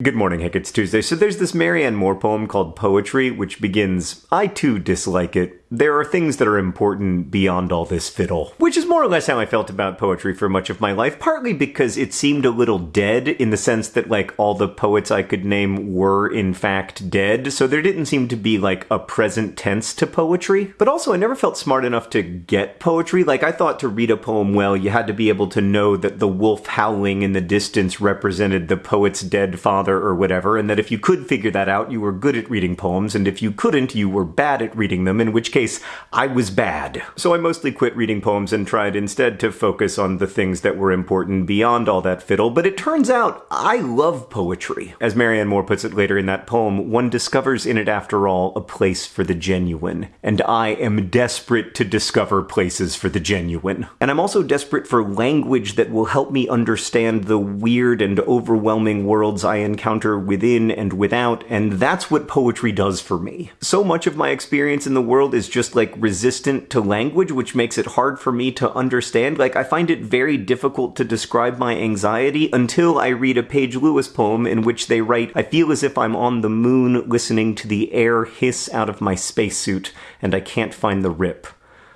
Good morning, Hank. It's Tuesday. So there's this Marianne Moore poem called Poetry, which begins, I too dislike it. There are things that are important beyond all this fiddle. Which is more or less how I felt about poetry for much of my life, partly because it seemed a little dead in the sense that, like, all the poets I could name were in fact dead, so there didn't seem to be, like, a present tense to poetry. But also, I never felt smart enough to get poetry. Like, I thought to read a poem well, you had to be able to know that the wolf howling in the distance represented the poet's dead father or whatever, and that if you could figure that out, you were good at reading poems, and if you couldn't, you were bad at reading them, in which case, case, I was bad. So I mostly quit reading poems and tried instead to focus on the things that were important beyond all that fiddle, but it turns out I love poetry. As Marianne Moore puts it later in that poem, one discovers in it, after all, a place for the genuine. And I am desperate to discover places for the genuine. And I'm also desperate for language that will help me understand the weird and overwhelming worlds I encounter within and without, and that's what poetry does for me. So much of my experience in the world is just like resistant to language, which makes it hard for me to understand. Like, I find it very difficult to describe my anxiety until I read a Paige Lewis poem in which they write, I feel as if I'm on the moon listening to the air hiss out of my spacesuit, and I can't find the rip.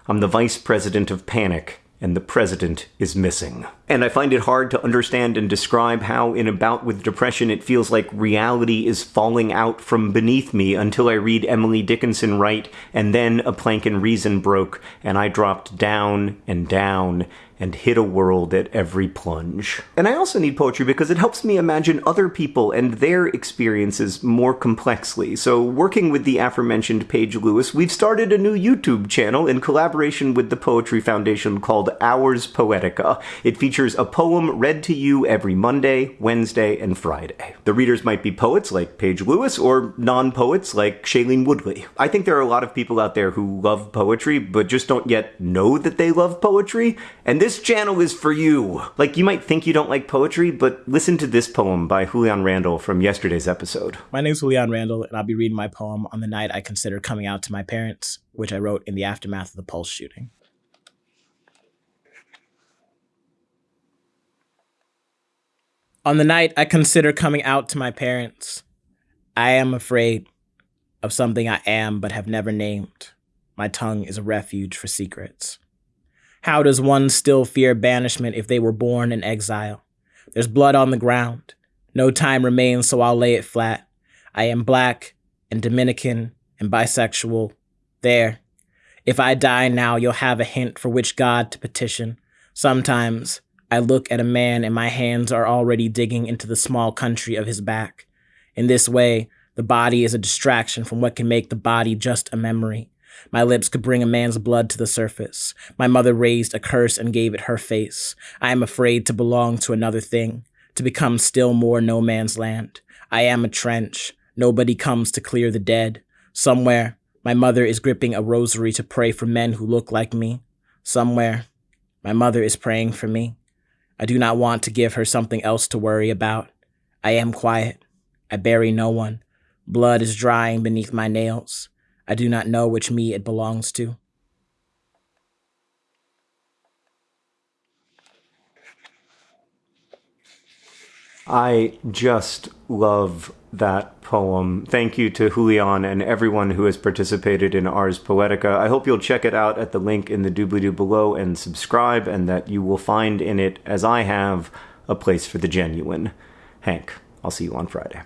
I'm the vice president of panic, and the president is missing. And I find it hard to understand and describe how, in a bout with depression, it feels like reality is falling out from beneath me until I read Emily Dickinson write, and then a plank in reason broke, and I dropped down and down and hit a world at every plunge. And I also need poetry because it helps me imagine other people and their experiences more complexly. So, working with the aforementioned Paige Lewis, we've started a new YouTube channel in collaboration with the Poetry Foundation called Ars Poetica. It features a poem read to you every Monday, Wednesday, and Friday. The readers might be poets like Paige Lewis or non poets like Shailene Woodley. I think there are a lot of people out there who love poetry but just don't yet know that they love poetry, and this this channel is for you. Like, you might think you don't like poetry, but listen to this poem by Julian Randall from yesterday's episode. My name is Julian Randall, and I'll be reading my poem on the night I consider coming out to my parents, which I wrote in the aftermath of the Pulse shooting. On the night I consider coming out to my parents, I am afraid of something I am but have never named. My tongue is a refuge for secrets. How does one still fear banishment if they were born in exile? There's blood on the ground. No time remains, so I'll lay it flat. I am black and Dominican and bisexual. There. If I die now, you'll have a hint for which God to petition. Sometimes I look at a man and my hands are already digging into the small country of his back. In this way, the body is a distraction from what can make the body just a memory. My lips could bring a man's blood to the surface. My mother raised a curse and gave it her face. I am afraid to belong to another thing, to become still more no man's land. I am a trench. Nobody comes to clear the dead. Somewhere, my mother is gripping a rosary to pray for men who look like me. Somewhere, my mother is praying for me. I do not want to give her something else to worry about. I am quiet. I bury no one. Blood is drying beneath my nails. I do not know which me it belongs to. I just love that poem. Thank you to Julian and everyone who has participated in Ars Poetica. I hope you'll check it out at the link in the doobly doo below and subscribe, and that you will find in it, as I have, a place for the genuine. Hank, I'll see you on Friday.